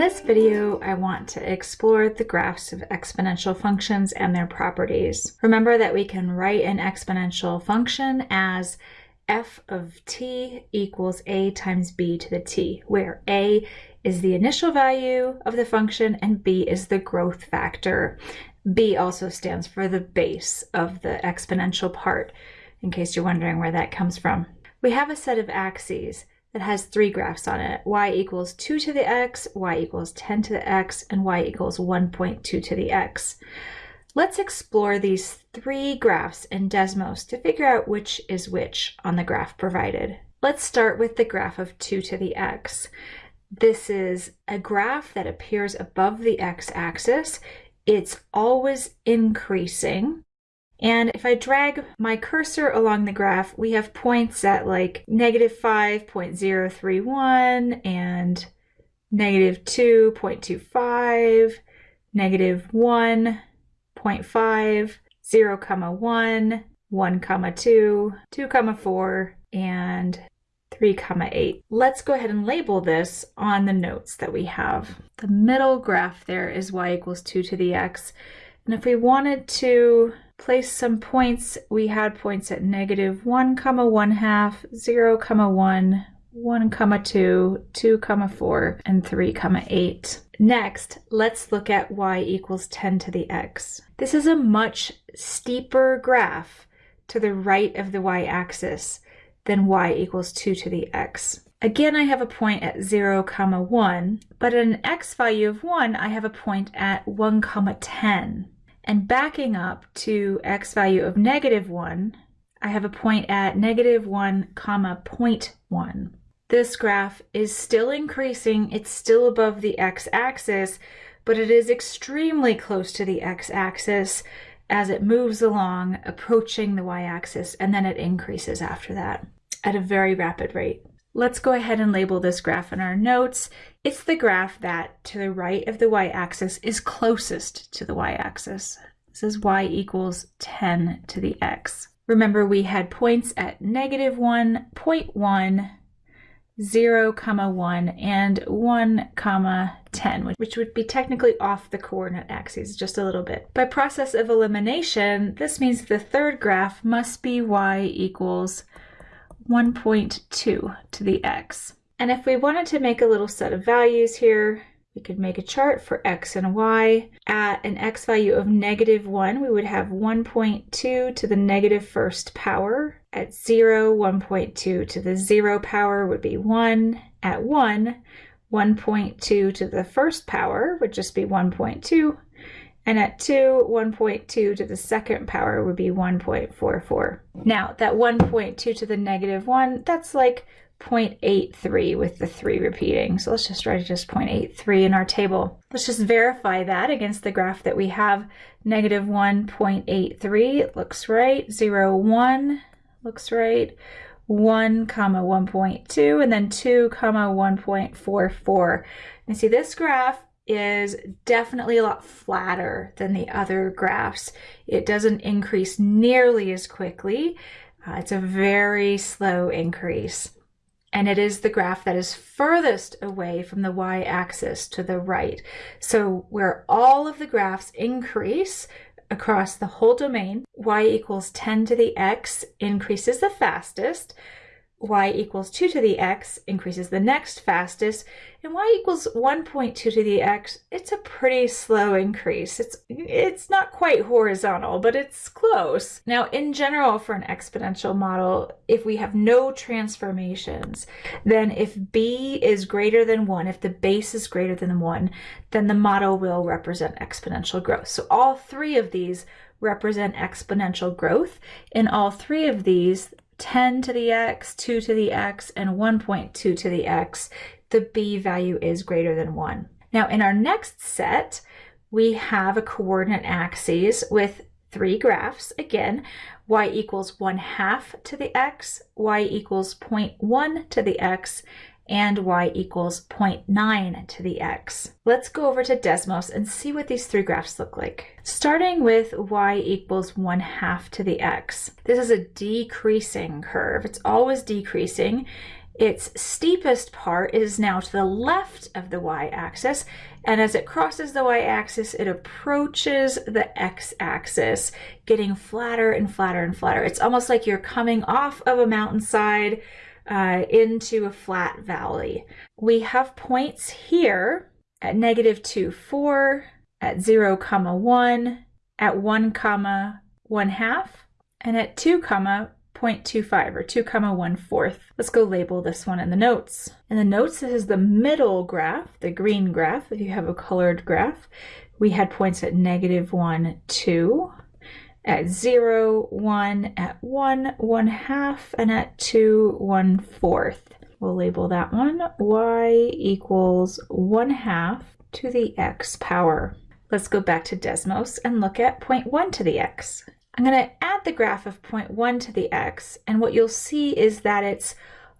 this video, I want to explore the graphs of exponential functions and their properties. Remember that we can write an exponential function as f of t equals a times b to the t, where a is the initial value of the function and b is the growth factor. b also stands for the base of the exponential part, in case you're wondering where that comes from. We have a set of axes that has three graphs on it. y equals 2 to the x, y equals 10 to the x, and y equals 1.2 to the x. Let's explore these three graphs in Desmos to figure out which is which on the graph provided. Let's start with the graph of 2 to the x. This is a graph that appears above the x-axis. It's always increasing. And if I drag my cursor along the graph, we have points at like negative 5.031 and negative 2.25, negative 1.5, 0, comma 1, 1, comma 2, 2, comma 4, and 3, comma 8. Let's go ahead and label this on the notes that we have. The middle graph there is y equals 2 to the x. And if we wanted to place some points, we had points at negative 1 comma 1 half, 0 comma 1, 1 comma 2, 2 comma 4, and 3 comma 8. Next, let's look at y equals 10 to the x. This is a much steeper graph to the right of the y-axis than y equals 2 to the x. Again, I have a point at 0 comma 1, but at an x value of 1, I have a point at 1 comma 10. And backing up to x value of negative 1, I have a point at negative 1 comma 0.1. This graph is still increasing. It's still above the x-axis, but it is extremely close to the x-axis as it moves along, approaching the y-axis, and then it increases after that at a very rapid rate. Let's go ahead and label this graph in our notes. It's the graph that to the right of the y-axis is closest to the y-axis. This is y equals 10 to the x. Remember we had points at negative 1, 0.1, 0, comma 1, and 1, comma 10, which would be technically off the coordinate axes just a little bit. By process of elimination, this means the third graph must be y equals 1.2 to the x. And if we wanted to make a little set of values here, we could make a chart for x and y. At an x value of negative 1, we would have 1.2 to the negative first power. At 0, 1.2 to the 0 power would be 1. At 1, 1.2 to the first power would just be 1.2. And at 2, 1.2 to the second power would be 1.44. Now, that 1.2 to the negative 1, that's like 0.83 with the 3 repeating. So let's just write just 0.83 in our table. Let's just verify that against the graph that we have. Negative 1.83 looks right. 0, 1 looks right. 1 comma 1.2 and then 2 comma 1.44. And see this graph is definitely a lot flatter than the other graphs. It doesn't increase nearly as quickly. Uh, it's a very slow increase. And it is the graph that is furthest away from the y-axis to the right. So where all of the graphs increase across the whole domain, y equals 10 to the x increases the fastest, y equals 2 to the x increases the next fastest, and y equals 1.2 to the x, it's a pretty slow increase. It's, it's not quite horizontal, but it's close. Now, in general, for an exponential model, if we have no transformations, then if b is greater than 1, if the base is greater than 1, then the model will represent exponential growth. So all three of these represent exponential growth. In all three of these, 10 to the x, 2 to the x, and 1.2 to the x, the b value is greater than 1. Now in our next set, we have a coordinate axes with three graphs. Again, y equals 1 half to the x, y equals 0.1 to the x, and y equals 0.9 to the x. Let's go over to Desmos and see what these three graphs look like. Starting with y equals 1 half to the x. This is a decreasing curve. It's always decreasing. its steepest part is now to the left of the y-axis, and as it crosses the y-axis, it approaches the x-axis, getting flatter and flatter and flatter. It's almost like you're coming off of a mountainside uh, into a flat valley. We have points here at negative 2, 4, at 0, comma 1, at 1, comma 1 half, and at 2, comma 0.25 or 2 comma 1 fourth. Let's go label this one in the notes. In the notes, this is the middle graph, the green graph, if you have a colored graph. We had points at negative 1, 2, at 0, 1, at 1, 1 half, and at 2, 1 fourth. We'll label that one y equals 1 half to the x power. Let's go back to Desmos and look at 1 to the x. I'm going to add the graph of 1 to the x, and what you'll see is that it's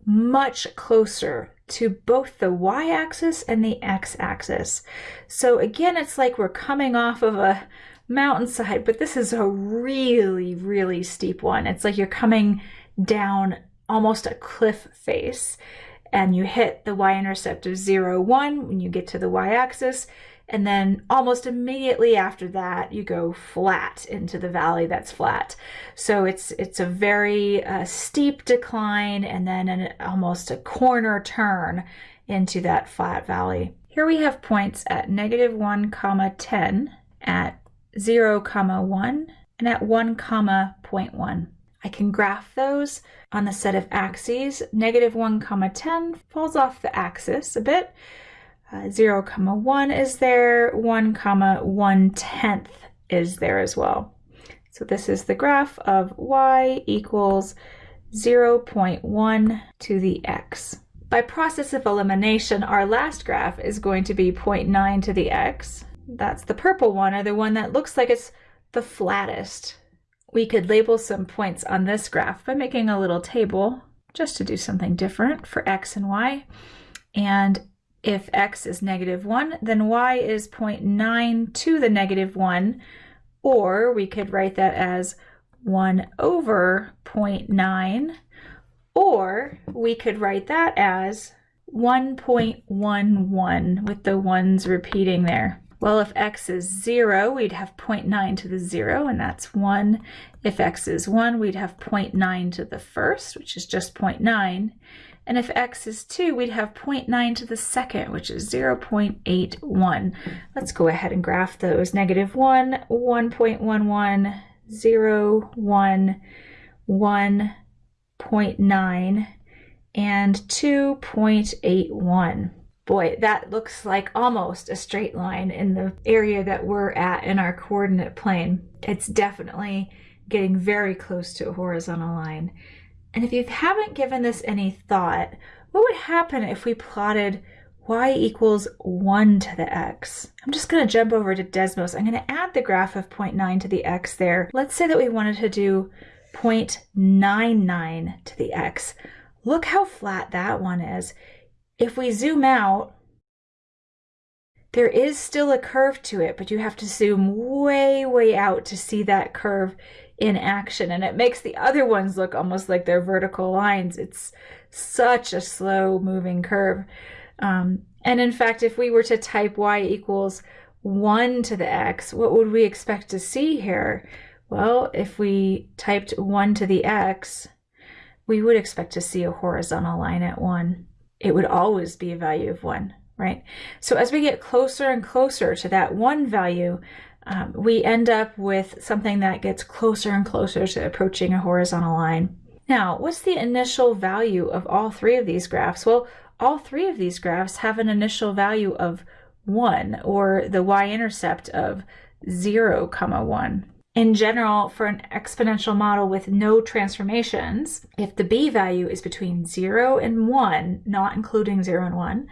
much closer to both the y-axis and the x-axis. So again, it's like we're coming off of a mountainside, but this is a really, really steep one. It's like you're coming down almost a cliff face and you hit the y-intercept of 0, 1 when you get to the y-axis and then almost immediately after that you go flat into the valley that's flat so it's it's a very uh, steep decline and then an almost a corner turn into that flat valley here we have points at negative 1 comma 10 at 0 comma 1 and at 1 comma 0.1 I can graph those on the set of axes. Negative 1 comma 10 falls off the axis a bit uh, 0 comma 1 is there, 1 comma 1 tenth is there as well. So this is the graph of y equals 0.1 to the x. By process of elimination, our last graph is going to be 0.9 to the x. That's the purple one, or the one that looks like it's the flattest. We could label some points on this graph by making a little table just to do something different for x and y. And if x is negative 1, then y is 0.9 to the negative 1, or we could write that as 1 over 0.9, or we could write that as 1.11 with the ones repeating there. Well, if x is 0, we'd have 0.9 to the 0, and that's 1. If x is 1, we'd have 0.9 to the first, which is just 0.9. And if x is 2, we'd have 0.9 to the second, which is 0.81. Let's go ahead and graph those. Negative 1, 1.11, 0, 1, 1.9, and 2.81. Boy, that looks like almost a straight line in the area that we're at in our coordinate plane. It's definitely getting very close to a horizontal line. And if you haven't given this any thought, what would happen if we plotted y equals 1 to the x? I'm just going to jump over to Desmos. I'm going to add the graph of 0.9 to the x there. Let's say that we wanted to do 0.99 to the x. Look how flat that one is. If we zoom out, there is still a curve to it, but you have to zoom way, way out to see that curve in action and it makes the other ones look almost like they're vertical lines. It's such a slow moving curve. Um, and in fact, if we were to type y equals 1 to the x, what would we expect to see here? Well, if we typed 1 to the x, we would expect to see a horizontal line at 1. It would always be a value of 1, right? So as we get closer and closer to that 1 value, um, we end up with something that gets closer and closer to approaching a horizontal line. Now, what's the initial value of all three of these graphs? Well, all three of these graphs have an initial value of 1, or the y-intercept of 0, comma 1. In general, for an exponential model with no transformations, if the b value is between 0 and 1, not including 0 and 1,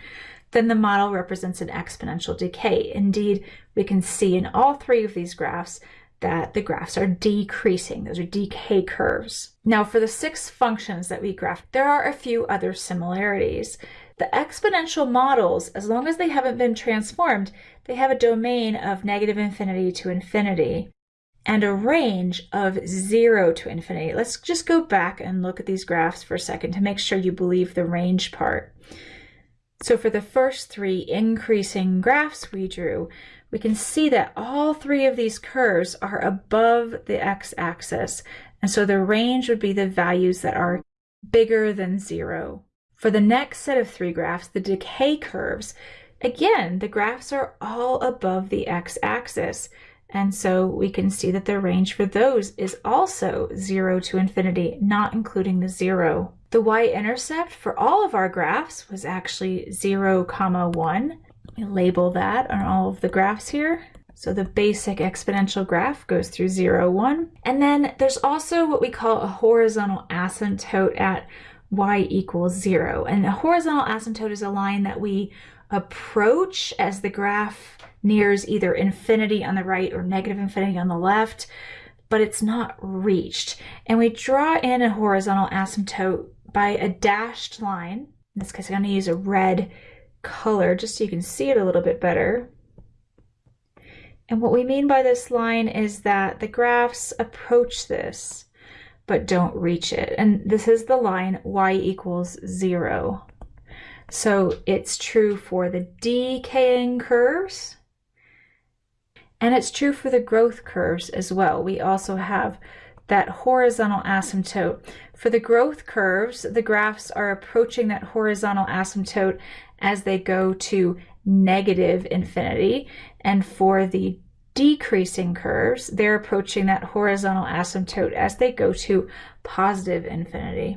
then the model represents an exponential decay. Indeed, we can see in all three of these graphs that the graphs are decreasing. Those are decay curves. Now for the six functions that we graphed, there are a few other similarities. The exponential models, as long as they haven't been transformed, they have a domain of negative infinity to infinity. And a range of 0 to infinity. Let's just go back and look at these graphs for a second to make sure you believe the range part. So for the first three increasing graphs we drew, we can see that all three of these curves are above the x-axis. And so the range would be the values that are bigger than zero. For the next set of three graphs, the decay curves, again, the graphs are all above the x-axis. And so we can see that the range for those is also 0 to infinity, not including the 0. The y-intercept for all of our graphs was actually 0, comma 1. We label that on all of the graphs here. So the basic exponential graph goes through 0, 1. And then there's also what we call a horizontal asymptote at y equals 0. And a horizontal asymptote is a line that we approach as the graph nears either infinity on the right or negative infinity on the left, but it's not reached. And we draw in a horizontal asymptote by a dashed line. In this case, I'm going to use a red color just so you can see it a little bit better. And what we mean by this line is that the graphs approach this, but don't reach it. And this is the line y equals zero. So it's true for the decaying curves, and it's true for the growth curves as well. We also have that horizontal asymptote. For the growth curves, the graphs are approaching that horizontal asymptote as they go to negative infinity. And for the decreasing curves, they're approaching that horizontal asymptote as they go to positive infinity.